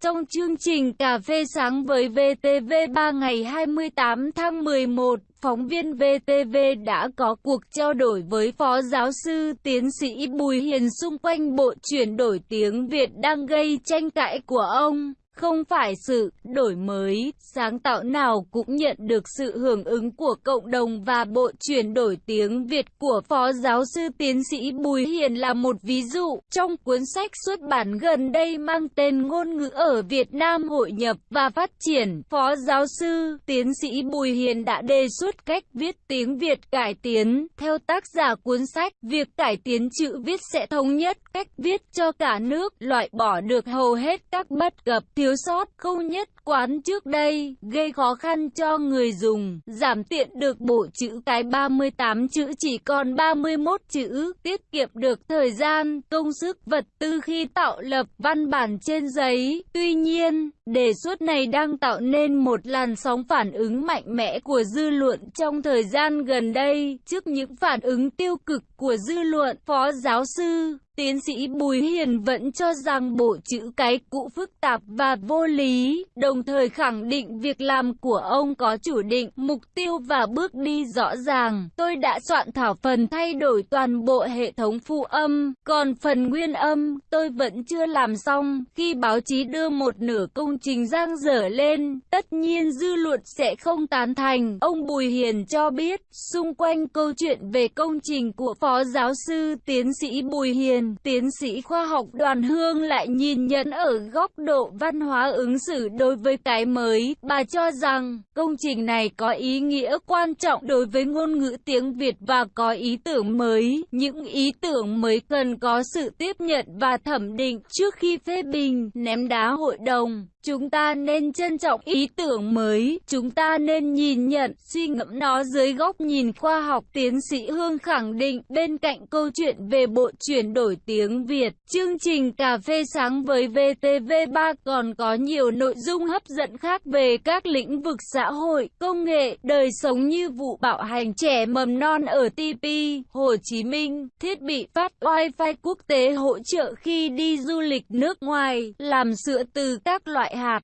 Trong chương trình Cà phê sáng với VTV3 ngày 28 tháng 11, phóng viên VTV đã có cuộc trao đổi với Phó Giáo sư Tiến sĩ Bùi Hiền xung quanh bộ chuyển đổi tiếng Việt đang gây tranh cãi của ông. Không phải sự đổi mới, sáng tạo nào cũng nhận được sự hưởng ứng của cộng đồng và bộ chuyển đổi tiếng Việt của Phó Giáo sư Tiến sĩ Bùi Hiền là một ví dụ. Trong cuốn sách xuất bản gần đây mang tên Ngôn ngữ ở Việt Nam hội nhập và phát triển, Phó Giáo sư Tiến sĩ Bùi Hiền đã đề xuất cách viết tiếng Việt cải tiến. Theo tác giả cuốn sách, việc cải tiến chữ viết sẽ thống nhất cách viết cho cả nước, loại bỏ được hầu hết các bất cập thiếu thiếu sót câu nhất quán trước đây, gây khó khăn cho người dùng, giảm tiện được bộ chữ cái 38 chữ chỉ còn 31 chữ, tiết kiệm được thời gian, công sức, vật tư khi tạo lập văn bản trên giấy. Tuy nhiên, đề xuất này đang tạo nên một làn sóng phản ứng mạnh mẽ của dư luận trong thời gian gần đây, trước những phản ứng tiêu cực của dư luận, Phó Giáo sư Tiến sĩ Bùi Hiền vẫn cho rằng bộ chữ cái cũ phức tạp và vô lý, đồng thời khẳng định việc làm của ông có chủ định, mục tiêu và bước đi rõ ràng. Tôi đã soạn thảo phần thay đổi toàn bộ hệ thống phụ âm, còn phần nguyên âm, tôi vẫn chưa làm xong. Khi báo chí đưa một nửa công trình giang dở lên, tất nhiên dư luận sẽ không tán thành. Ông Bùi Hiền cho biết, xung quanh câu chuyện về công trình của phó Phó Giáo sư Tiến sĩ Bùi Hiền, tiến sĩ khoa học đoàn hương lại nhìn nhận ở góc độ văn hóa ứng xử đối với cái mới. Bà cho rằng công trình này có ý nghĩa quan trọng đối với ngôn ngữ tiếng Việt và có ý tưởng mới. Những ý tưởng mới cần có sự tiếp nhận và thẩm định trước khi phê bình, ném đá hội đồng. Chúng ta nên trân trọng ý tưởng mới, chúng ta nên nhìn nhận, suy ngẫm nó dưới góc nhìn khoa học. Tiến sĩ Hương khẳng định, bên cạnh câu chuyện về bộ chuyển đổi tiếng Việt, chương trình Cà phê sáng với VTV3 còn có nhiều nội dung hấp dẫn khác về các lĩnh vực xã hội, công nghệ, đời sống như vụ bạo hành trẻ mầm non ở TP, Hồ Chí Minh, thiết bị phát Wi-Fi quốc tế hỗ trợ khi đi du lịch nước ngoài, làm sữa từ các loại hạt.